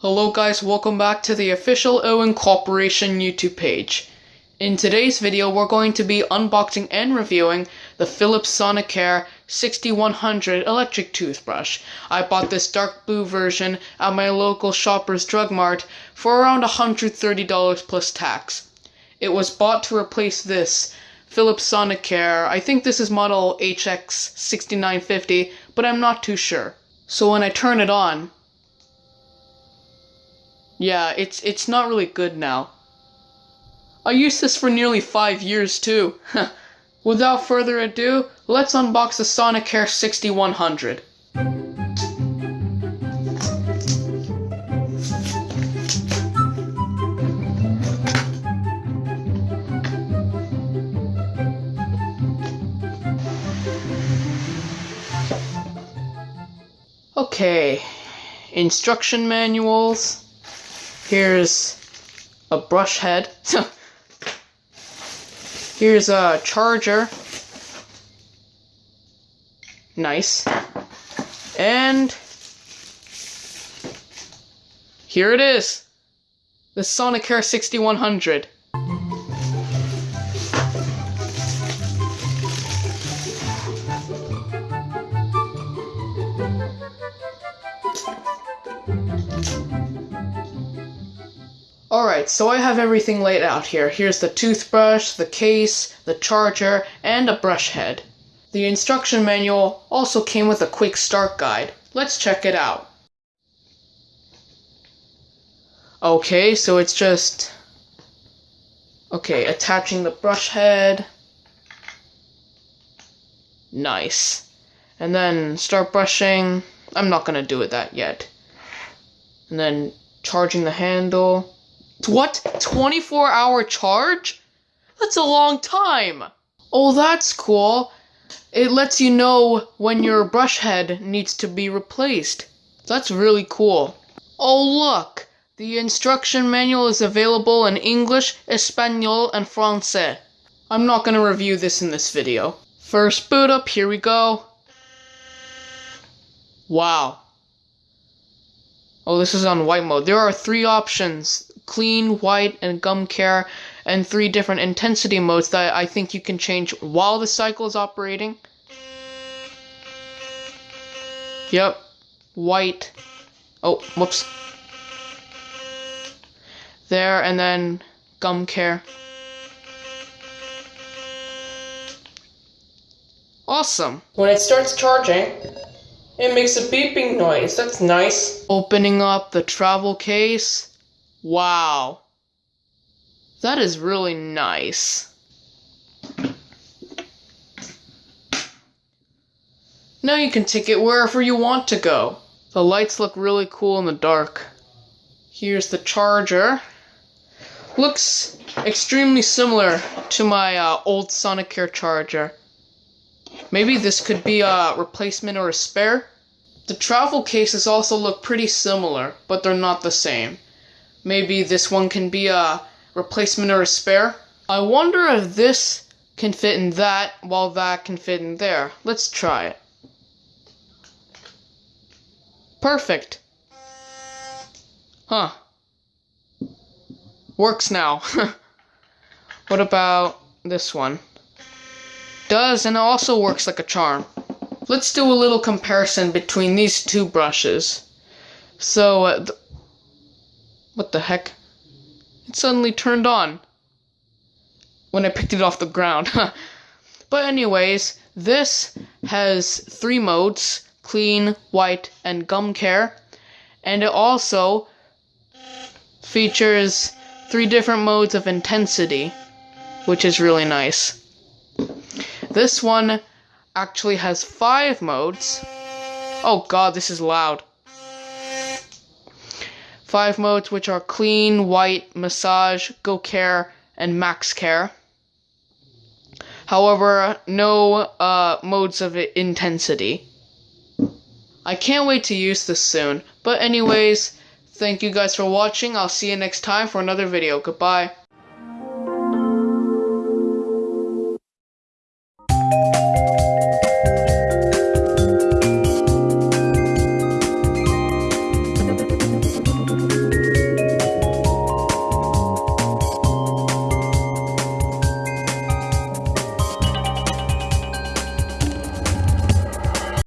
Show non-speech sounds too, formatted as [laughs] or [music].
Hello guys, welcome back to the official Owen Corporation YouTube page. In today's video, we're going to be unboxing and reviewing the Philips Sonicare 6100 electric toothbrush. I bought this dark blue version at my local Shoppers Drug Mart for around $130 plus tax. It was bought to replace this Philips Sonicare. I think this is model HX6950, but I'm not too sure. So when I turn it on, yeah, it's it's not really good now. I used this for nearly five years too. [laughs] Without further ado, let's unbox the Sonicare 6100. Okay, instruction manuals. Here's a brush head. [laughs] Here's a charger. Nice. And here it is. The Sonicare 6100. Alright, so I have everything laid out here. Here's the toothbrush, the case, the charger, and a brush head. The instruction manual also came with a quick start guide. Let's check it out. Okay, so it's just... Okay, attaching the brush head. Nice. And then start brushing. I'm not gonna do it that yet. And then charging the handle. What? 24 hour charge? That's a long time. Oh, that's cool. It lets you know when your brush head needs to be replaced. That's really cool. Oh, look. The instruction manual is available in English, Espanol, and Francais. I'm not going to review this in this video. First boot up, here we go. Wow. Oh, this is on white mode. There are three options clean, white, and gum care, and three different intensity modes that I think you can change while the cycle is operating. Yep, white. Oh, whoops. There, and then gum care. Awesome. When it starts charging, it makes a beeping noise. That's nice. Opening up the travel case. Wow. That is really nice. Now you can take it wherever you want to go. The lights look really cool in the dark. Here's the charger. Looks extremely similar to my uh, old Sonicare charger. Maybe this could be a replacement or a spare? The travel cases also look pretty similar, but they're not the same. Maybe this one can be a replacement or a spare. I wonder if this can fit in that while that can fit in there. Let's try it. Perfect. Huh. Works now. [laughs] what about this one? Does and also works like a charm. Let's do a little comparison between these two brushes. So, uh, what the heck? It suddenly turned on when I picked it off the ground. [laughs] but anyways, this has three modes, clean, white, and gum care. And it also features three different modes of intensity, which is really nice. This one actually has five modes. Oh god, this is loud five modes which are clean, white, massage, go care, and max care. However, no uh, modes of intensity. I can't wait to use this soon. But anyways, thank you guys for watching. I'll see you next time for another video. Goodbye.